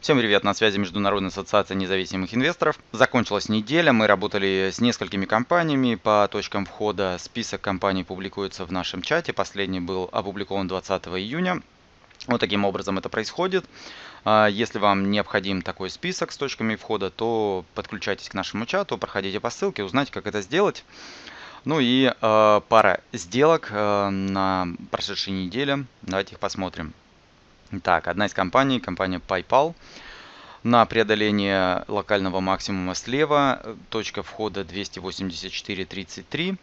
Всем привет, на связи Международная ассоциация независимых инвесторов. Закончилась неделя, мы работали с несколькими компаниями по точкам входа. Список компаний публикуется в нашем чате, последний был опубликован 20 июня. Вот таким образом это происходит. А, если вам необходим такой список с точками входа, то подключайтесь к нашему чату, проходите по ссылке, узнайте, как это сделать. Ну и э, пара сделок э, на прошедшей неделе. Давайте их посмотрим. Так, одна из компаний, компания PayPal. На преодоление локального максимума слева, точка входа 284.33.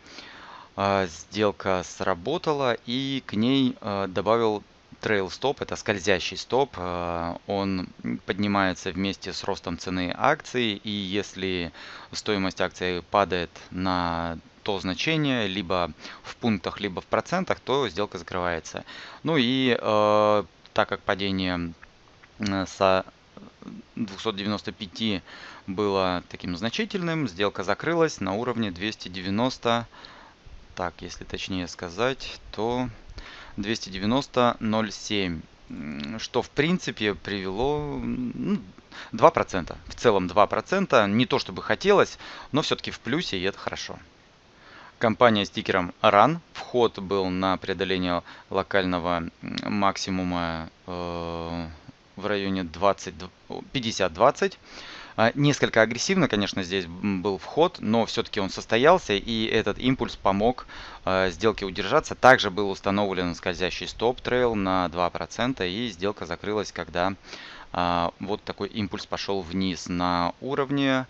А, сделка сработала и к ней а, добавил трейл стоп, это скользящий стоп. А, он поднимается вместе с ростом цены акции и если стоимость акции падает на то значение, либо в пунктах, либо в процентах, то сделка закрывается. Ну и так как падение с 295 было таким значительным, сделка закрылась на уровне 290, так, если точнее сказать, то 290.07, что в принципе привело ну, 2%, в целом 2%, не то чтобы хотелось, но все-таки в плюсе и это хорошо. Компания с тикером RUN. Вход был на преодоление локального максимума э, в районе 50-20. А, несколько агрессивно, конечно, здесь был вход, но все-таки он состоялся, и этот импульс помог э, сделке удержаться. Также был установлен скользящий стоп-трейл на 2%, и сделка закрылась, когда э, вот такой импульс пошел вниз на уровне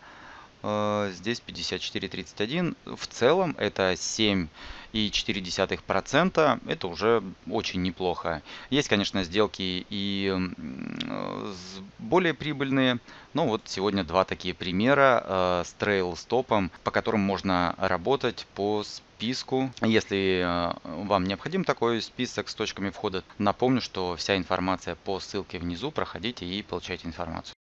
здесь 54.31. В целом это 7,4%. Это уже очень неплохо. Есть, конечно, сделки и более прибыльные. Но вот сегодня два такие примера э, с трейл стопом, по которым можно работать по списку. Если э, вам необходим такой список с точками входа, напомню, что вся информация по ссылке внизу. Проходите и получайте информацию.